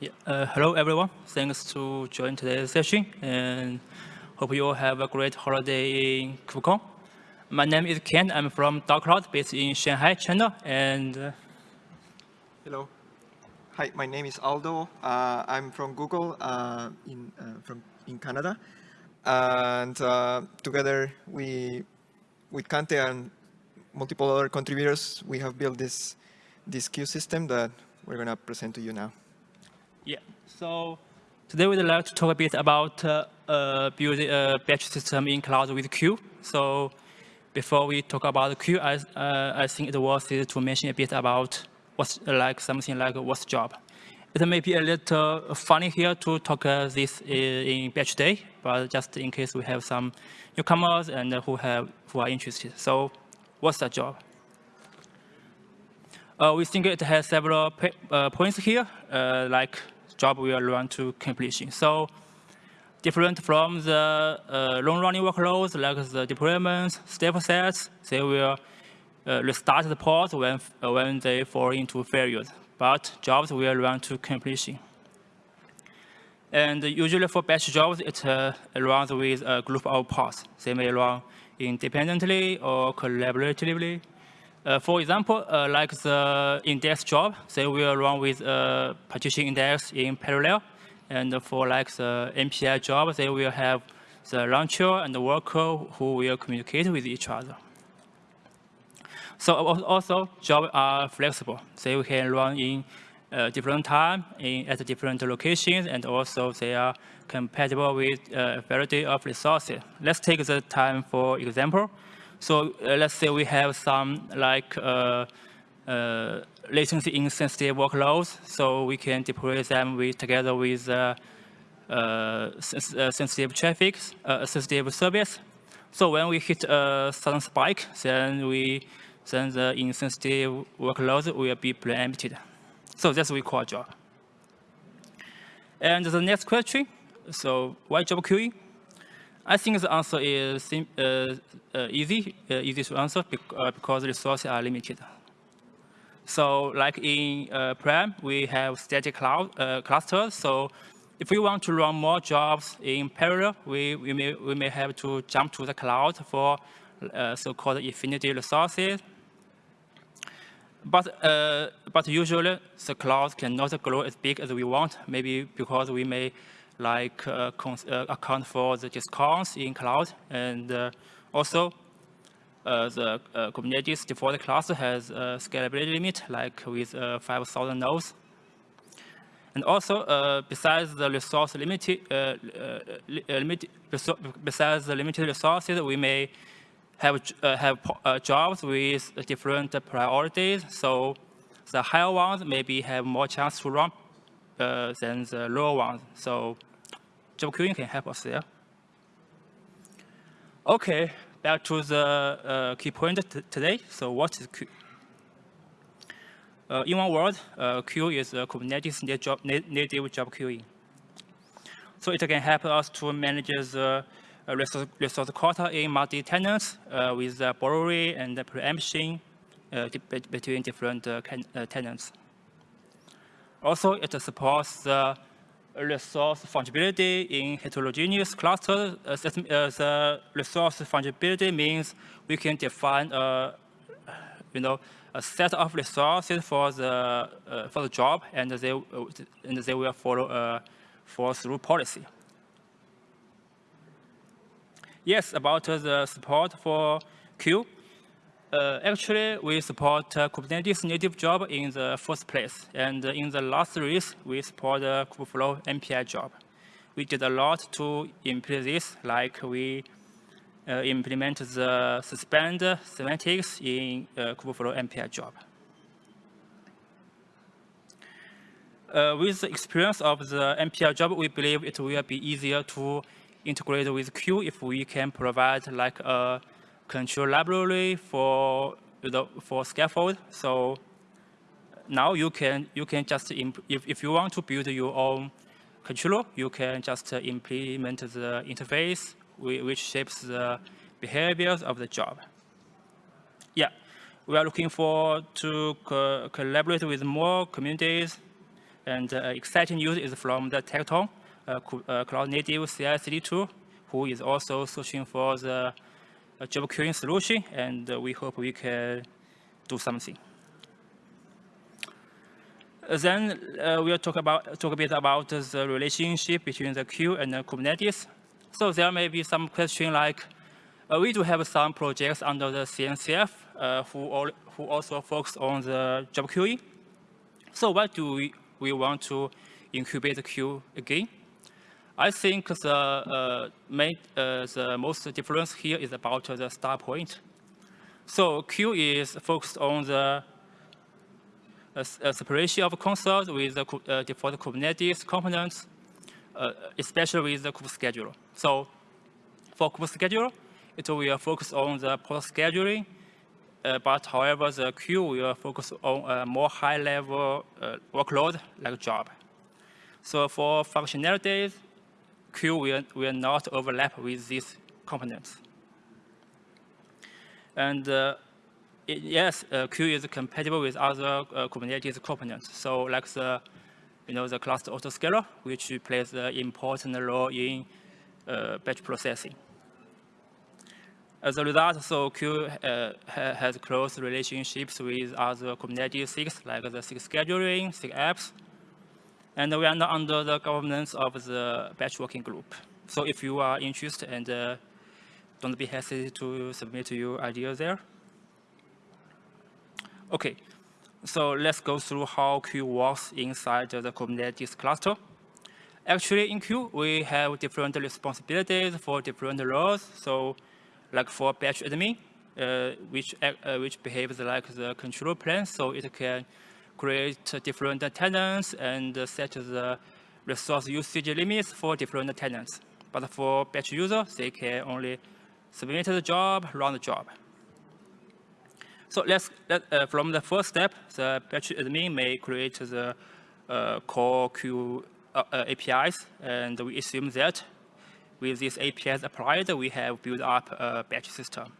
Yeah. Uh, hello, everyone. Thanks to join today's session, and hope you all have a great holiday in KubeCon. My name is Ken. I'm from DaoCloud, based in Shanghai, China. And uh, hello. Hi, my name is Aldo. Uh, I'm from Google uh, in uh, from in Canada, and uh, together we, with Kante and multiple other contributors, we have built this this queue system that we're going to present to you now. Yeah, so today we'd like to talk a bit about uh, uh, building a batch system in cloud with Kueue. So before we talk about Kueue, I, uh, I think it's worth it to mention a bit about what's like something like what's job. It may be a little funny here to talk uh, this in batch day, but just in case we have some newcomers and who have who are interested. So what's the job? Uh, we think it has several uh, points here, uh, like job will run to completion. So different from the uh, long-running workloads like the deployments, step sets, they will uh, restart the pods when, uh, when they fall into failures. But jobs will run to completion. And usually for batch jobs, it uh, runs with a group of pods. They may run independently or collaboratively. Uh, for example, uh, like the index job, they will run with a partition index in parallel. And for like the MPI job, they will have the launcher and the worker who will communicate with each other. So also, jobs are flexible. They can run in uh, different time in, at different locations, and also they are compatible with a variety of resources. Let's take the time for example. So uh, let's say we have some like uh, uh, latency insensitive workloads, so we can deploy them with, together with uh, sensitive traffic, uh, sensitive service. So when we hit a sudden spike, then we then the insensitive workloads will be preempted. So that's what we call job. And the next question, so why job queuing? I think the answer is uh, uh, easy, uh, easy to answer because resources are limited. So like in uh, we have static cloud uh, clusters. So if we want to run more jobs in parallel, we, we, may, we may have to jump to the cloud for uh, so-called infinity resources. But, but usually the cloud cannot grow as big as we want, maybe because we may like uh, uh, account for the discounts in cloud. And uh, also, the Kubernetes default cluster has a scalability limit, like with 5,000 nodes. And also, uh, besides the resource limited, uh, uh, limit, besides the limited resources, we may have have jobs with different priorities. So the higher ones maybe have more chance to run than the lower ones. So job queuing can help us there. Okay, back to the uh, key point today. So what is queue? Uh, in one word, uh, queue is a Kubernetes native job, native job queuing. So it can help us to manage the uh, resource, resource quota in multi-tenants uh, with the borrowing and the preemption uh, between different tenants. Also, it supports the resource fungibility in heterogeneous clusters. Uh, uh, the resource fungibility means we can define a, you know, a set of resources for the uh, for the job, and they and they will follow a fall through policy. Yes, about the support for queue. Uh, actually, we support uh, Kubernetes native job in the first place. And in the last release, we support the Kubeflow MPI job. We did a lot to implement this, like we uh, implement the suspend semantics in uh, Kubeflow MPI job. Uh, with the experience of the MPI job, we believe it will be easier to integrate with Kueue if we can provide like a control library for the for scaffold. So now you can you can just if if you want to build your own controller, you can just implement the interface which shapes the behaviors of the job. Yeah, we are looking forward to co collaborate with more communities And uh, exciting news is from the Tekton uh, uh, Cloud Native CI/CD tool, who is also searching for the job queuing solution, and we hope we can do something. Then uh, we'll talk about talk a bit about the relationship between the queue and the Kubernetes. So there may be some question like, uh, we do have some projects under the CNCF uh, who, all, who also focus on the job queuing. So why do we, we want to incubate the queue again? I think the, uh, main, uh, the most difference here is about the start point. So Kueue is focused on the a, separation of concerns with the uh, default Kubernetes components, uh, especially with the kubescheduler. So for kubescheduler, it will focus on the pod scheduling, uh, but however, the queue will focus on a more high-level uh, workload like job. So for functionalities, queue will, will not overlap with these components. And uh, it, yes, uh, queue is compatible with other uh, Kubernetes components. So like the, you know, the cluster autoscaler, which plays an important role in uh, batch processing. As a result, so Kueue uh, ha has close relationships with other Kubernetes SIGs, like the scheduling, SIG apps, and we are not under the governance of the batch working group. So if you are interested, and uh, don't be hesitant to submit your ideas there. Okay, so let's go through how Kueue works inside the Kubernetes cluster. Actually, in Kueue, we have different responsibilities for different roles. So like for batch admin, uh, which, uh, which behaves like the control plane, so it can create different tenants and set the resource usage limits for different tenants. But for batch users, they can only submit the job, run the job. So let's let, uh, from the first step, the batch admin may create the uh, core queue uh, uh APIs, and we assume that with these APIs applied, we have built up a batch system.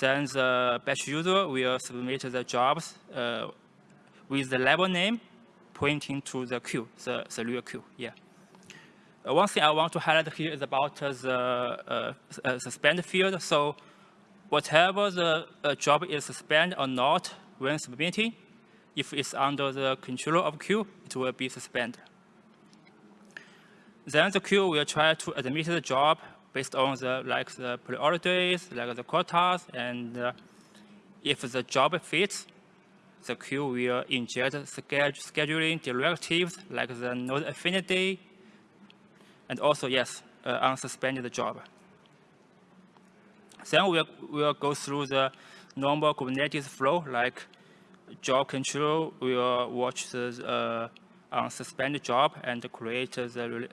Then the batch user will submit the jobs uh, with the label name pointing to the queue, the, the real queue. Yeah. Uh, one thing I want to highlight here is about the suspend field. So whatever the uh, job is suspended or not when submitting, if it's under the control of queue, it will be suspended. Then the queue will try to admit the job based on the like the priorities, like the quotas, and uh, if the job fits, the queue will inject scheduling directives like the node affinity, and also, yes, uh, unsuspended job. Then we'll, we'll go through the normal Kubernetes flow, like job control will watch the uh, unsuspended job and create the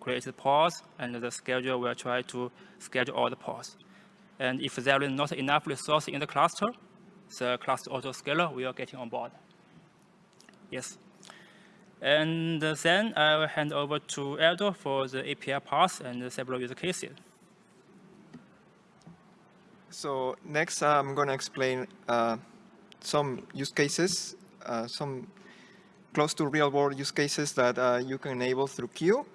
create the pods, and the scheduler will try to schedule all the pods. And if there is not enough resource in the cluster, the cluster autoscaler we are getting on board. Yes. And then I will hand over to Aldo for the API path and several use cases. So next, I'm going to explain uh, some use cases, uh, some close to real-world use cases that uh, you can enable through Kueue.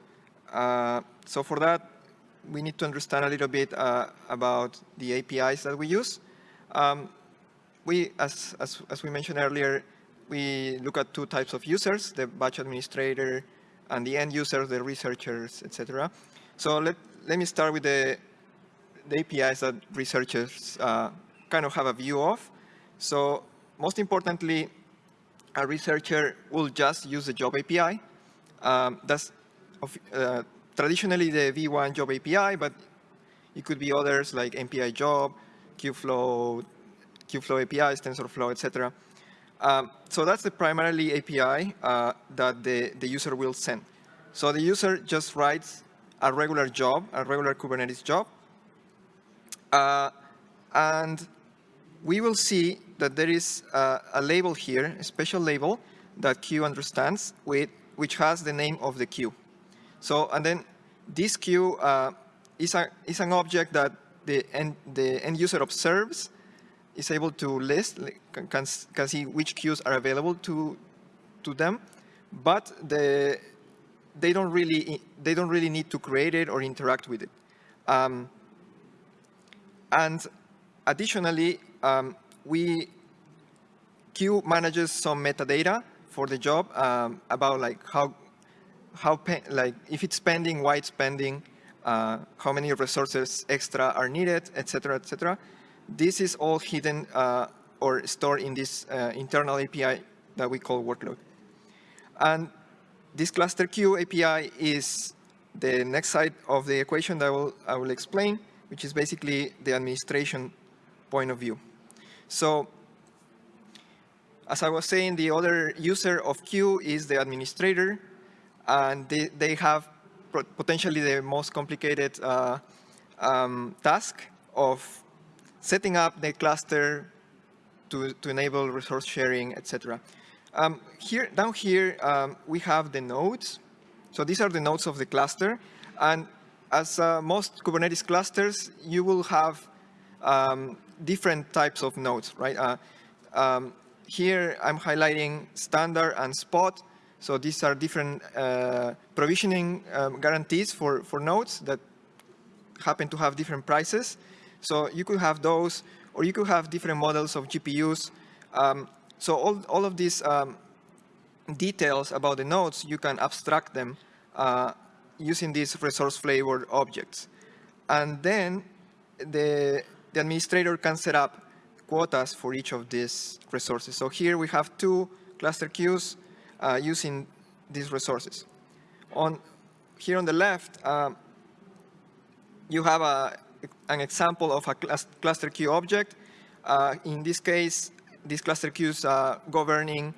Uh, so for that, we need to understand a little bit uh, about the APIs that we use. Um, we, as, as, as we mentioned earlier, we look at two types of users, the batch administrator and the end users, the researchers, etc. So let, let me start with the the APIs that researchers uh, kind of have a view of. So most importantly, a researcher will just use the job API. Um, that's uh, traditionally the V1 job API, but it could be others like MPI job, Kubeflow, Kubeflow APIs, TensorFlow, etc. Um, so that's the primarily API uh, that the, the user will send. So the user just writes a regular job, a regular Kubernetes job, uh, and we will see that there is uh, a label here, a special label that queue understands, with, which has the name of the queue. So, and then this queue uh, is, a, is an object that the end, the end user observes, is able to list, can, can see which queues are available to, to them, but the, they don't really they don't really need to create it or interact with it. Um, and additionally, um, we queue manages some metadata for the job um, about like how how like if it's pending, why it's pending, uh, how many resources extra are needed, etc., etc. This is all hidden uh, or stored in this uh, internal API that we call workload. And this cluster queue API is the next side of the equation that I will, I will explain, which is basically the administration point of view. So as I was saying, the other user of queue is the administrator, and they, they have potentially the most complicated uh, um, task of setting up the cluster to, to enable resource sharing, etc. Um, here, down here, um, we have the nodes. So these are the nodes of the cluster. And as uh, most Kubernetes clusters, you will have um, different types of nodes, right? Uh, um, here, I'm highlighting standard and spot. So these are different uh, provisioning um, guarantees for, for nodes that happen to have different prices. So you could have those, or you could have different models of GPUs. Um, so all, all of these um, details about the nodes, you can abstract them uh, using these resource flavored objects. And then the, the administrator can set up quotas for each of these resources. So here we have two cluster queues uh, using these resources. On Here on the left, um, you have a, an example of a cluster queue object. Uh, in this case, this cluster queue is uh, governing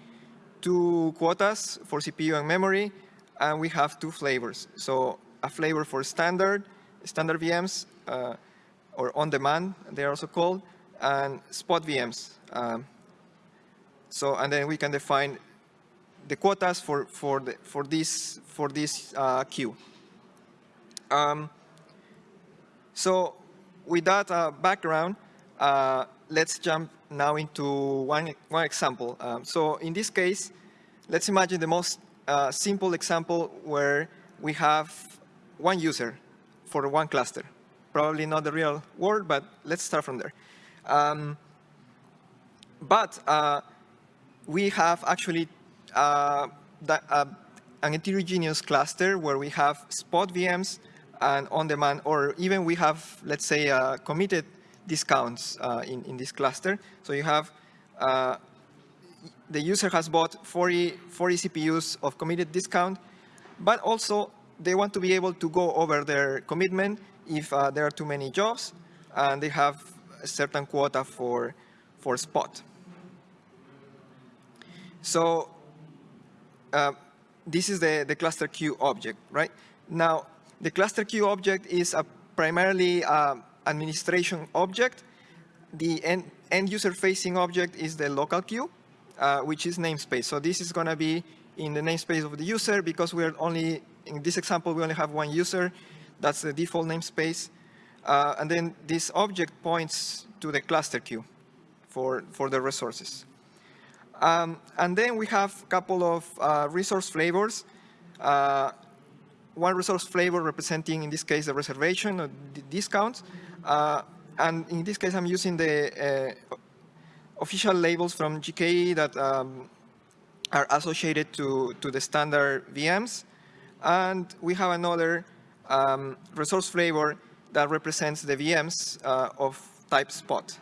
two quotas for CPU and memory, and we have two flavors. So a flavor for standard, standard VMs, uh, or on-demand, they're also called, and spot VMs. Um, so, and then we can define the quotas for, for, the, for this, for this uh, queue. Um, so with that uh, background, uh, let's jump now into one, one example. Um, so in this case, let's imagine the most uh, simple example where we have one user for one cluster. Probably not the real world, but let's start from there. Um, but uh, we have actually uh, the, uh, an heterogeneous cluster where we have spot VMs and on-demand, or even we have, let's say, uh, committed discounts uh, in, in this cluster. So you have, uh, the user has bought 40, 40 CPUs of committed discount, but also they want to be able to go over their commitment if there are too many jobs, and they have a certain quota for, for spot. So uh, this is the, the cluster queue object, right? Now, the cluster queue object is a primarily uh, administration object. The end, end user facing object is the local queue, uh, which is namespace. So this is going to be in the namespace of the user because we're only, in this example, we only have one user. That's the default namespace. Uh, and then this object points to the cluster queue for, for the resources. Um, and then we have a couple of uh, resource flavors. One resource flavor representing, in this case, the reservation or the discounts. Uh, and in this case, I'm using the uh, official labels from GKE that um, are associated to, to the standard VMs. And we have another um, resource flavor that represents the VMs uh, of type spot.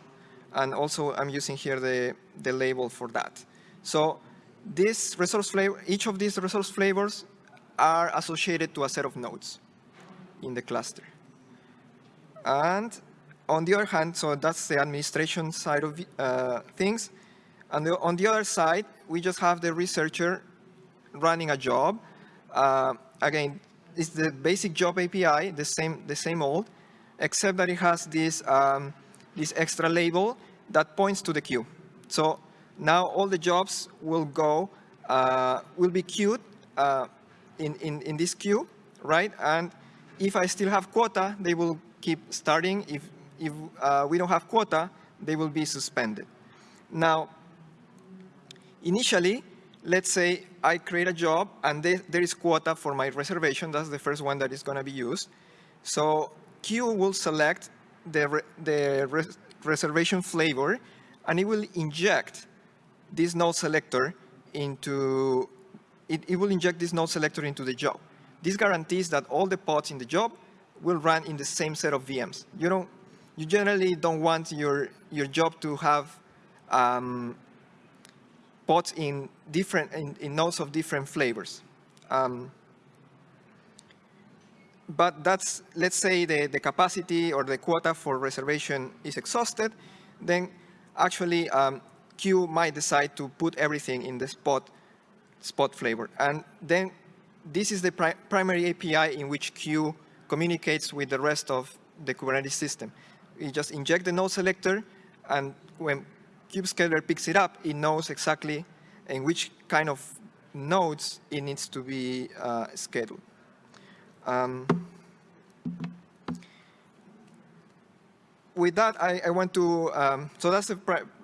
And also I'm using here the, the label for that. So this resource flavor, each of these resource flavors are associated to a set of nodes in the cluster. And on the other hand, so that's the administration side of uh, things. And the, on the other side, we just have the researcher running a job. Uh, again, it's the basic job API, the same, the same old, except that it has this, um, this extra label that points to the queue. So now all the jobs will go, uh, will be queued uh, in, in, in this queue, right? And if I still have quota, they will keep starting. If, if uh, we don't have quota, they will be suspended. Now, initially, let's say I create a job and there, there is quota for my reservation. That's the first one that is going to be used. So Kueue will select the, re the re reservation flavor and it will inject this node selector into, it, it will inject this node selector into the job. This guarantees that all the pods in the job will run in the same set of VMs. You don't, you generally don't want your, your job to have um, pods in different, in, in, nodes of different flavors. Um, but that's, let's say the, the capacity or the quota for reservation is exhausted, then actually um, Kueue might decide to put everything in the spot, spot flavor. And then this is the pri primary API in which Kueue communicates with the rest of the Kubernetes system. You just inject the node selector, and when kubescaler picks it up, it knows exactly in which kind of nodes it needs to be uh, scheduled. Um, with that, I, I want to, um, so that's the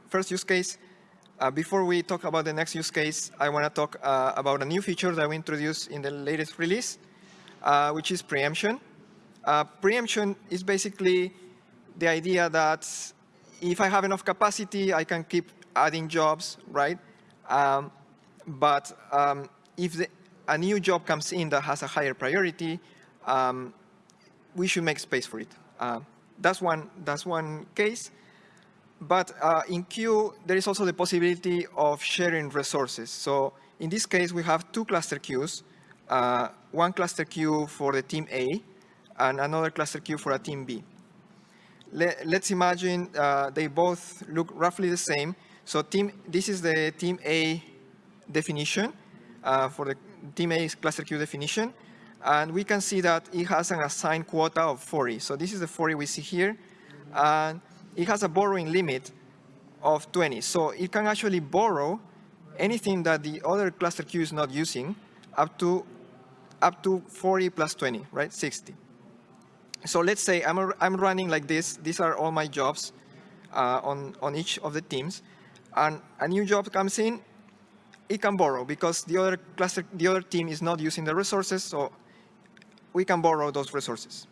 first use case. Uh, before we talk about the next use case, I want to talk uh, about a new feature that we introduced in the latest release, uh, which is preemption. Uh, preemption is basically the idea that if I have enough capacity, I can keep adding jobs, right? Um, but um, if the, a new job comes in that has a higher priority, um, we should make space for it. Uh, that's one. That's one case. But uh, in Kueue, there is also the possibility of sharing resources. So in this case, we have two cluster queues, uh, one cluster queue for the team A and another cluster queue for a team B. Let, us imagine uh, they both look roughly the same. So team, this is the team A definition uh, for the team A cluster queue definition. And we can see that it has an assigned quota of 40. So this is the 40 we see here. And it has a borrowing limit of 20. So it can actually borrow anything that the other cluster queue is not using up to up to 40 plus 20, right, 60. So let's say I'm, a, I'm running like this. These are all my jobs uh, on, on each of the teams. And a new job comes in, it can borrow because the other cluster, the other team is not using the resources, so we can borrow those resources.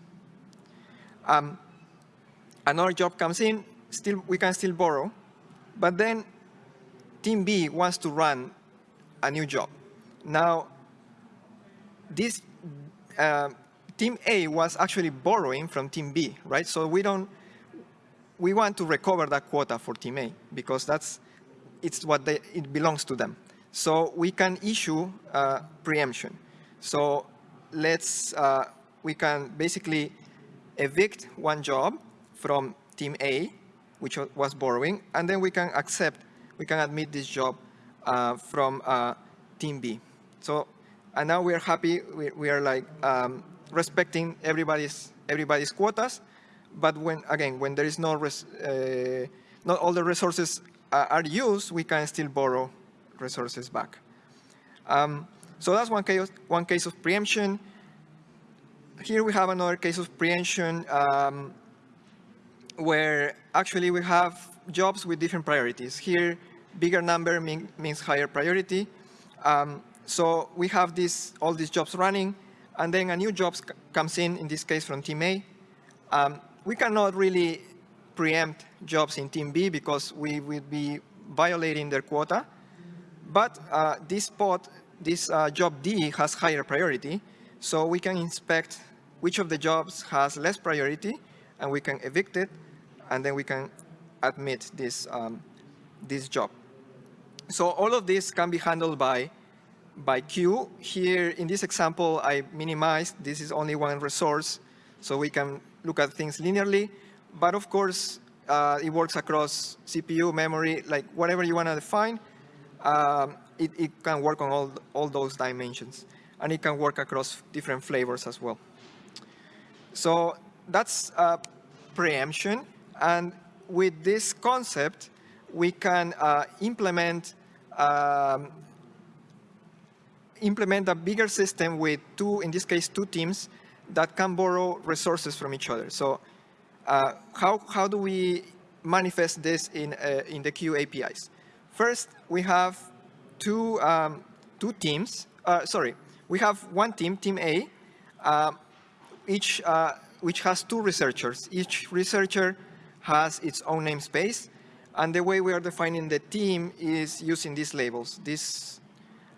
Um, another job comes in, still we can still borrow, but then team B wants to run a new job. Now, this uh, team A was actually borrowing from team B, right? So we don't, we want to recover that quota for team A because that's, it's what they, it belongs to them. So we can issue uh, preemption. So let's, uh, we can basically evict one job from team A, which was borrowing, and then we can accept, we can admit this job uh, from uh, team B. So, and now we are happy, we, we are like um, respecting everybody's, everybody's quotas, but when, again, when there is no, res, uh, not all the resources are used, we can still borrow resources back. Um, so that's one case, one case of preemption. Here we have another case of preemption um, where actually we have jobs with different priorities. Here, bigger number mean, means higher priority. Um, so we have this, all these jobs running, and then a new job comes in, in this case from team A. Um, we cannot really preempt jobs in team B because we would be violating their quota. But uh, this spot, this uh, job D has higher priority, so we can inspect which of the jobs has less priority, and we can evict it, and then we can admit this, um, this job. So all of this can be handled by, by Kueue. Here in this example, I minimized, this is only one resource, so we can look at things linearly. But of course, uh, it works across CPU, memory, like whatever you want to define. Um, it, it can work on all, all those dimensions. And it can work across different flavors as well. So that's uh, preemption. And with this concept, we can uh, implement um, implement a bigger system with two, in this case, two teams that can borrow resources from each other. So uh, how, how do we manifest this in, uh, in the Kueue APIs? First, we have two, um, two teams. Uh, sorry, we have one team, Team A, uh, each, uh, which has two researchers. Each researcher has its own namespace. And the way we are defining the team is using these labels. This,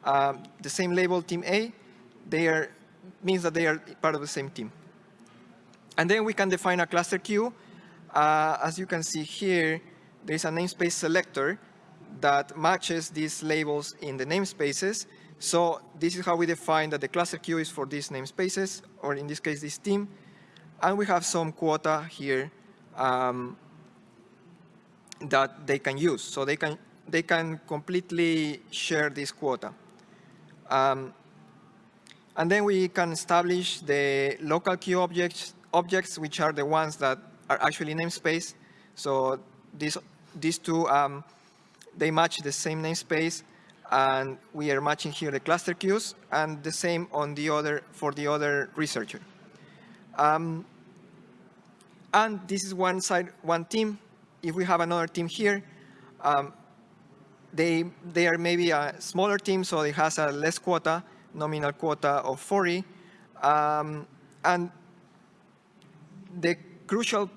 um, the same label, Team A, they are, means that they are part of the same team. And then we can define a cluster queue. Uh, as you can see here, there's a namespace selector that matches these labels in the namespaces. So this is how we define that the cluster queue is for these namespaces, or in this case, this team. And we have some quota here um, that they can use. So they can, they can completely share this quota. Um, and then we can establish the local queue objects, objects, which are the ones that are actually namespace. So these, these two, um, they match the same namespace. And we are matching here the cluster queues and the same on the other for the other researcher. Um, and this is one side, one team. If we have another team here, um, they, they are maybe a smaller team, so it has a less quota, nominal quota of 40. Um, and the crucial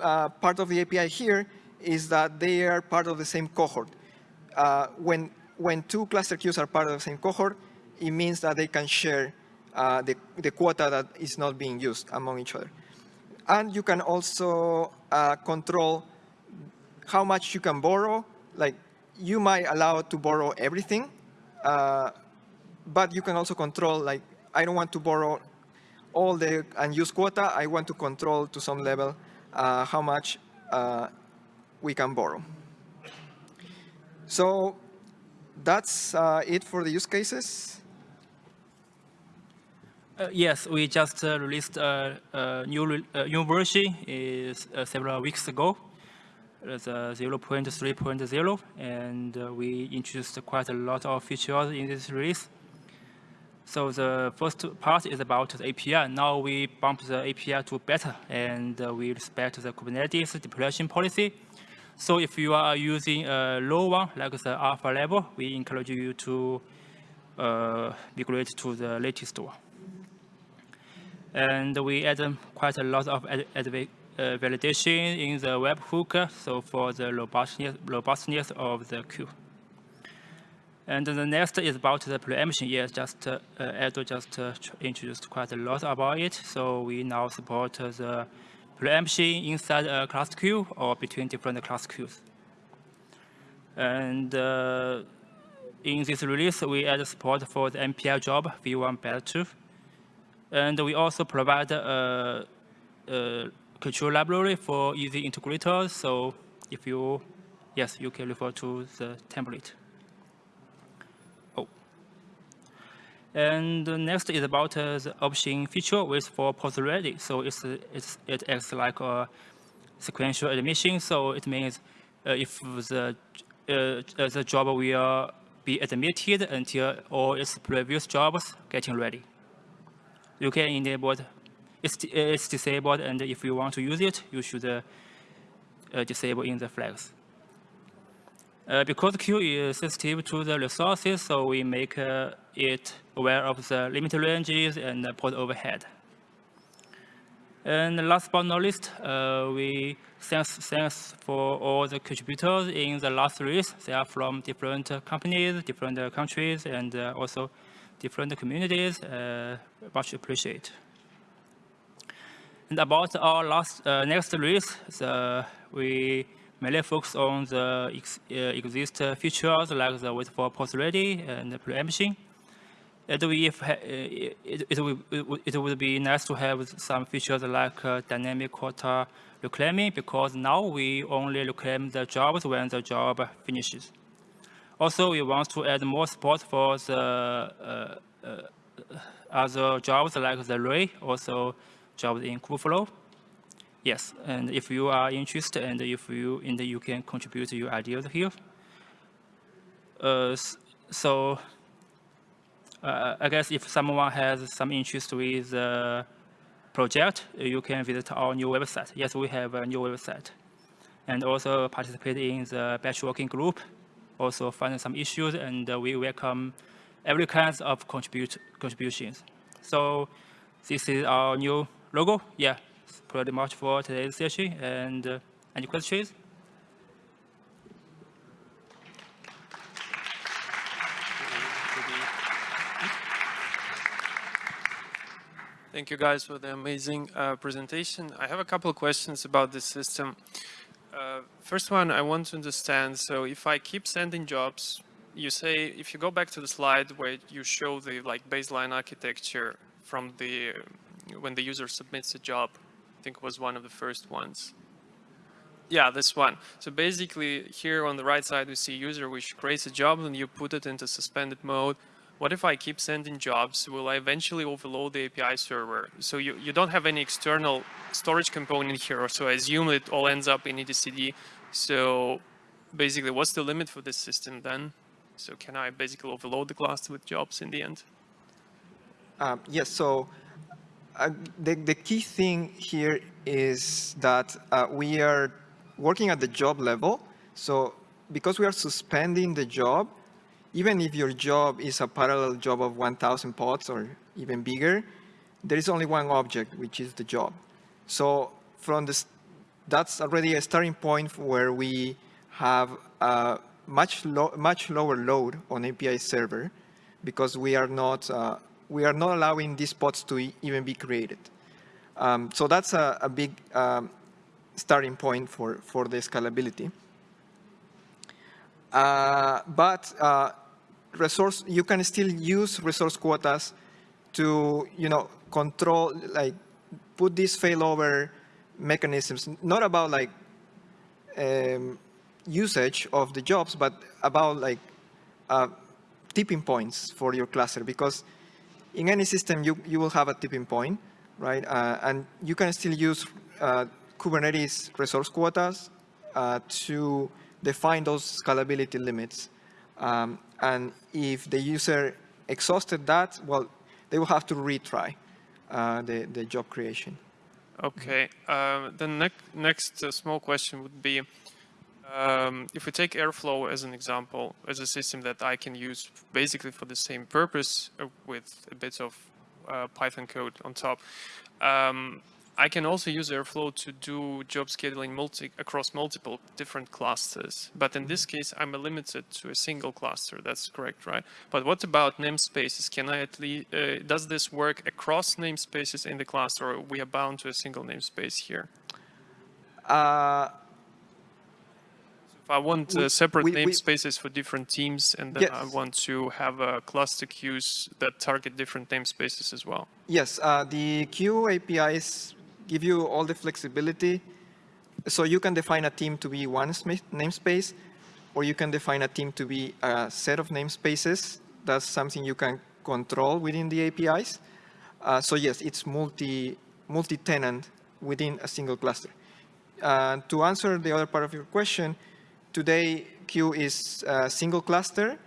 uh, part of the API here is that they are part of the same cohort. Uh, when, when two cluster queues are part of the same cohort, it means that they can share uh, the, the quota that is not being used among each other. And you can also uh, control how much you can borrow. Like you might allow to borrow everything, uh, but you can also control like, I don't want to borrow all the unused quota. I want to control to some level uh, how much uh, we can borrow. So that's uh, it for the use cases. Uh, yes, we just uh, released a, a new, uh, new version is, uh, several weeks ago. It's 0.3.0, and uh, we introduced quite a lot of features in this release. So the first part is about the API. Now we bump the API to beta, and uh, we respect the Kubernetes deployment policy. So if you are using a low one, like the alpha level, we encourage you to migrate to the latest one. And we add quite a lot of uh, validation in the webhook, so for the robustness, robustness of the queue. And the next is about the preemption. Yes, just uh, Aldo just uh, introduced quite a lot about it. So we now support the preemption inside a class queue or between different class queues. And uh, in this release, we add support for the MPI job v1 beta 2. And we also provide a, a control library for easy integrators. So if you, yes, you can refer to the template. Oh. And next is about uh, the option feature with for pods ready. So it's, it's, it acts like a sequential admission. So it means uh, if the, uh, the job will be admitted until all its previous jobs getting ready you can enable it. It's, it's disabled, and if you want to use it, you should uh, uh, disable in the flags. Uh, because queue is sensitive to the resources, so we make uh, it aware of the limit ranges and pod overhead. And last but not least, uh, we thanks, thanks for all the contributors in the last release. They are from different companies, different countries, and uh, also different communities, uh, much appreciate. And about our last uh, next release, we mainly focus on the ex, uh, exist features like the wait for pods ready and preemption. It, if, it, it, would, it would be nice to have some features like uh, dynamic quota reclaiming because now we only reclaim the jobs when the job finishes. Also, we want to add more support for the uh, uh, other jobs like the Ray, also jobs in Kubeflow. Yes, and if you are interested and if you and you can contribute your ideas here. Uh, so uh, I guess if someone has some interest with the project, you can visit our new website. Yes, we have a new website. And also participate in the batch working group also find some issues, and uh, we welcome every kind of contribute contributions. So this is our new logo. Yeah, pretty much for today's session. And uh, any questions? Thank you guys for the amazing uh, presentation. I have a couple of questions about this system. Uh, first one, I want to understand, so if I keep sending jobs, you say, if you go back to the slide where you show the like baseline architecture from the, when the user submits a job, I think it was one of the first ones. Yeah, this one. So basically here on the right side, we see user which creates a job and you put it into suspended mode what if I keep sending jobs? Will I eventually overload the API server? So you, you don't have any external storage component here, so I assume it all ends up in etcd. So basically, what's the limit for this system then? So can I basically overload the cluster with jobs in the end? Um, yes, so uh, the, the key thing here is that uh, we are working at the job level. So because we are suspending the job, even if your job is a parallel job of 1,000 pods or even bigger, there is only one object, which is the job. So from this, that's already a starting point where we have a much, lo much lower load on API server because we are not, uh, we are not allowing these pods to even be created. Um, so that's a, a big um, starting point for, for the scalability. Uh, but uh, resource, you can still use resource quotas to, you know, control, like, put these failover mechanisms, not about like um, usage of the jobs, but about like uh, tipping points for your cluster. Because in any system, you, you will have a tipping point, right? Uh, and you can still use uh, Kubernetes resource quotas uh, to define those scalability limits. Um, and if the user exhausted that, well, they will have to retry uh, the, the job creation. Okay. Uh, the ne next uh, small question would be, um, if we take Airflow as an example, as a system that I can use basically for the same purpose uh, with a bit of uh, Python code on top, um, I can also use Airflow to do job scheduling multi across multiple different clusters. But in this case, I'm limited to a single cluster. That's correct, right? But what about namespaces? Can I at least, uh, does this work across namespaces in the cluster or we are bound to a single namespace here? Uh, if I want uh, separate we, namespaces for different teams and then yes. I want to have a cluster queues that target different namespaces as well. Yes, uh, the queue APIs give you all the flexibility. So you can define a team to be one namespace, or you can define a team to be a set of namespaces. That's something you can control within the APIs. Uh, so yes, it's multi, multi-tenant within a single cluster. Uh, to answer the other part of your question, today Kueue is a single cluster,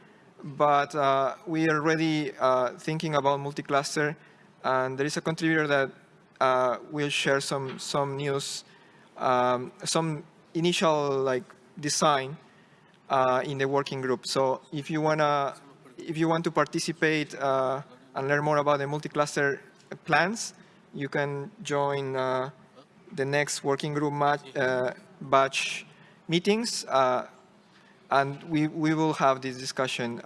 but uh, we are already uh, thinking about multi-cluster, and there is a contributor that uh, we'll share some some news, um, some initial like design uh, in the working group. So if you wanna, if you want to participate uh, and learn more about the multi-cluster plans, you can join uh, the next working group uh, batch meetings, uh, and we we will have this discussion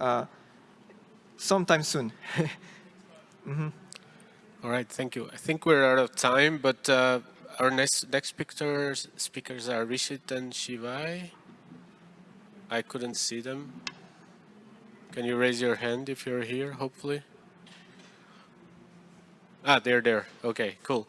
sometime soon. mm -hmm. All right, thank you. I think we're out of time, but uh, our next next speakers speakers are Rishit and Shivai. I couldn't see them. Can you raise your hand if you're here, hopefully? Ah, they're there. Okay, cool.